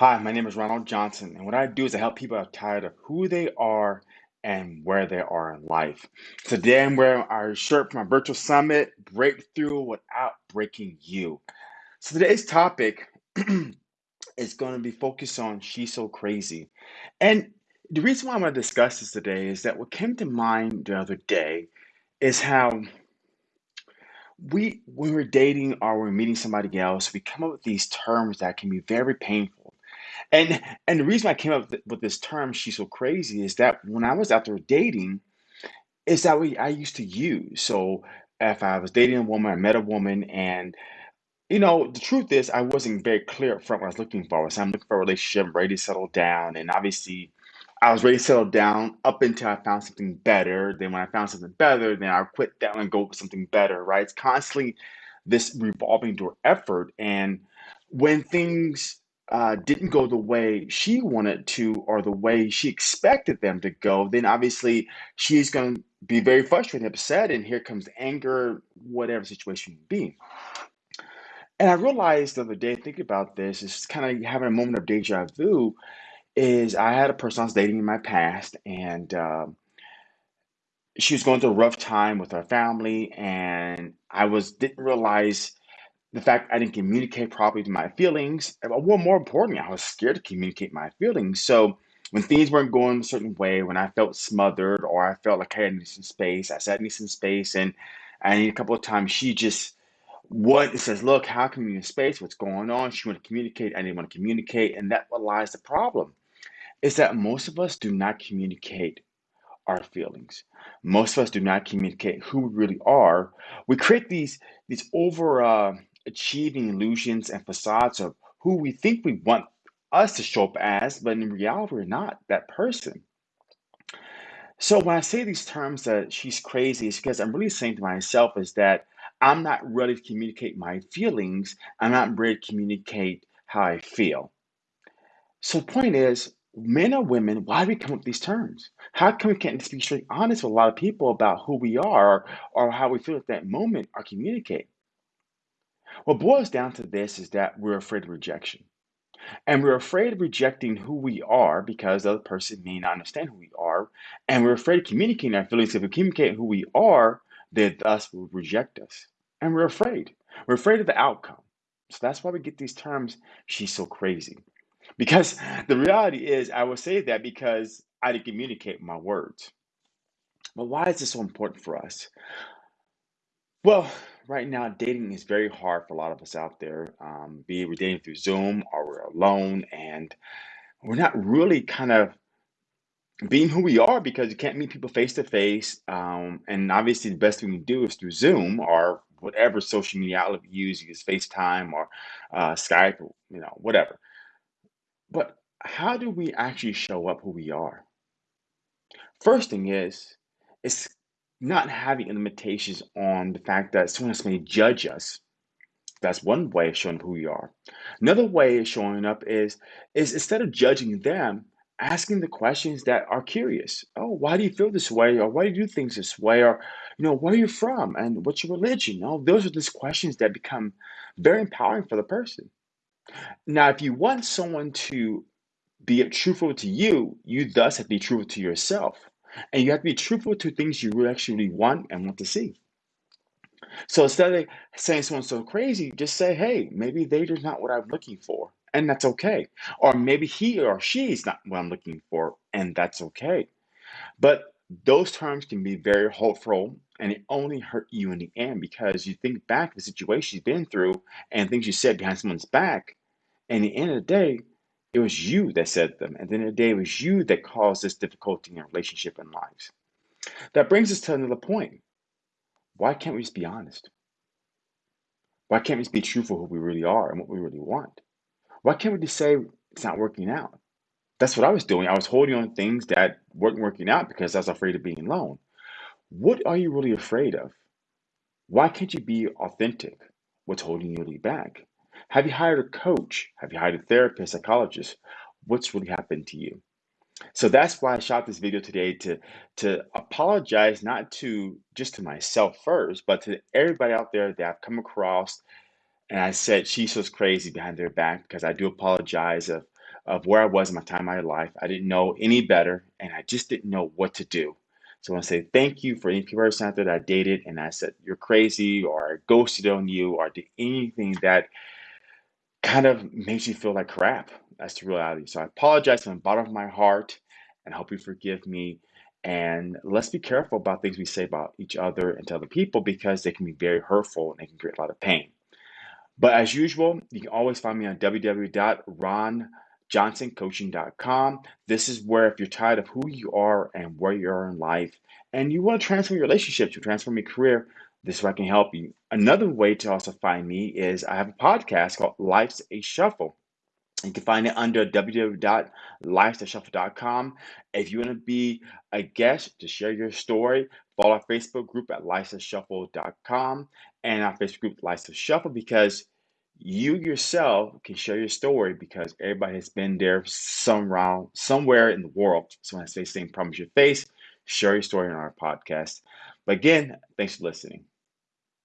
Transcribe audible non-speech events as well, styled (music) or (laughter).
Hi, my name is Ronald Johnson, and what I do is I help people get tired of who they are and where they are in life. Today, I'm wearing our shirt from our virtual summit, Breakthrough Without Breaking You. So, today's topic (clears throat) is going to be focused on She's So Crazy. And the reason why I'm going to discuss this today is that what came to mind the other day is how we, when we're dating or we're meeting somebody else, we come up with these terms that can be very painful And and the reason I came up with this term "she's so crazy" is that when I was out there dating, is that we I used to use. So if I was dating a woman, I met a woman, and you know, the truth is I wasn't very clear up front what I was looking for. So I'm looking for a relationship, ready to settle down, and obviously I was ready to settle down up until I found something better. Then when I found something better, then I quit that and go with something better, right? It's constantly this revolving door effort. And when things uh, didn't go the way she wanted to or the way she expected them to go, then obviously she's going to be very frustrated, and upset, and here comes anger, whatever situation be. And I realized the other day, thinking about this, is kind of having a moment of deja vu. Is I had a person I was dating in my past, and um she was going through a rough time with her family, and I was didn't realize the fact I didn't communicate properly to my feelings. Well, more importantly, I was scared to communicate my feelings. So when things weren't going a certain way, when I felt smothered or I felt like I needed some space, I said I need some space, and I need a couple of times. She just what it says, look, how can we need space? What's going on? She wanted to communicate. I didn't want to communicate, and that what lies the problem is that most of us do not communicate our feelings. Most of us do not communicate who we really are. We create these these over uh, achieving illusions and facades of who we think we want us to show up as, but in reality, we're not that person. So when I say these terms that she's crazy, it's because I'm really saying to myself is that I'm not ready to communicate my feelings. I'm not ready to communicate how I feel. So the point is, men or women, why do we come up with these terms? How come we can't be straight honest with a lot of people about who we are or how we feel at that moment or communicate? What boils down to this is that we're afraid of rejection. And we're afraid of rejecting who we are because the other person may not understand who we are. And we're afraid of communicating our feelings. If we communicate who we are, then thus will reject us. And we're afraid. We're afraid of the outcome. So that's why we get these terms, she's so crazy. Because (laughs) the reality is, I will say that because I didn't communicate my words. But why is this so important for us? Well, right now, dating is very hard for a lot of us out there. Um, be it we're dating through Zoom or we're alone, and we're not really kind of being who we are because you can't meet people face to face. And obviously, the best thing to do is through Zoom or whatever social media outlet you use, use FaceTime or uh, Skype, you know, whatever. But how do we actually show up who we are? First thing is, it's not having limitations on the fact that someone else may judge us. That's one way of showing who we are. Another way of showing up is is instead of judging them, asking the questions that are curious. Oh, why do you feel this way? Or why do you do things this way? Or, you know, where are you from? And what's your religion? Oh, those are just questions that become very empowering for the person. Now, if you want someone to be truthful to you, you thus have to be truthful to yourself. And you have to be truthful to things you really actually want and want to see. So instead of saying someone's so crazy, just say, hey, maybe they're just not what I'm looking for. And that's okay. Or maybe he or she is not what I'm looking for, and that's okay. But those terms can be very hurtful and it only hurt you in the end because you think back the situation you've been through and things you said behind someone's back. And at the end of the day, it was you that said them. And at the day, it was you that caused this difficulty in relationship and lives. That brings us to another point. Why can't we just be honest? Why can't we just be truthful who we really are and what we really want? Why can't we just say it's not working out? That's what I was doing. I was holding on to things that weren't working out because I was afraid of being alone. What are you really afraid of? Why can't you be authentic? What's holding you really back? Have you hired a coach? Have you hired a therapist, psychologist? What's really happened to you? So that's why I shot this video today to to apologize not to just to myself first, but to everybody out there that I've come across and I said she's so crazy behind their back because I do apologize of of where I was in my time in my life. I didn't know any better, and I just didn't know what to do. So I want to say thank you for any person out there that I dated and I said you're crazy or I ghosted on you or did anything that kind of makes you feel like crap. That's the reality. So I apologize from the bottom of my heart and hope you forgive me. And let's be careful about things we say about each other and to other people because they can be very hurtful and they can create a lot of pain. But as usual, you can always find me on www.ronjohnsoncoaching.com. This is where if you're tired of who you are and where you are in life and you want to transform your relationships, you transform your career, this is where I can help you. Another way to also find me is I have a podcast called Life's a Shuffle. You can find it under www.lifestyleshuffle.com. If you want to be a guest to share your story, follow our Facebook group at lifestyleshuffle.com and our Facebook group Lifestyle Shuffle because you yourself can share your story because everybody has been there somehow, somewhere in the world. So when I say same problems you face, share your story on our podcast. But again, thanks for listening.